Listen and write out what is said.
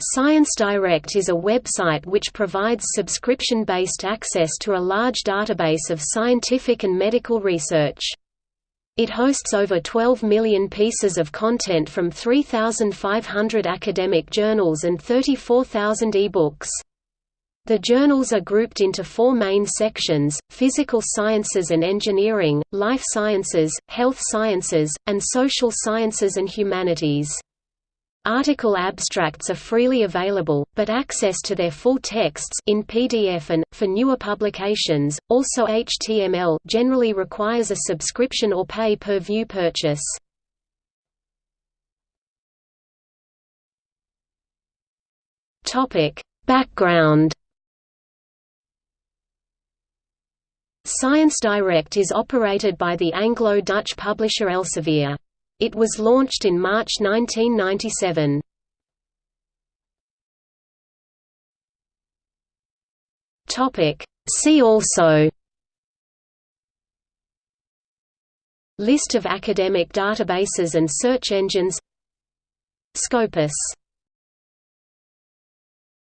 Science Direct is a website which provides subscription-based access to a large database of scientific and medical research. It hosts over 12 million pieces of content from 3,500 academic journals and 34,000 e-books. The journals are grouped into four main sections, physical sciences and engineering, life sciences, health sciences, and social sciences and humanities. Article abstracts are freely available, but access to their full texts in PDF and, for newer publications, also HTML generally requires a subscription or pay-per-view purchase. Background Science Direct is operated by the Anglo-Dutch publisher Elsevier. It was launched in March 1997. See also List of academic databases and search engines Scopus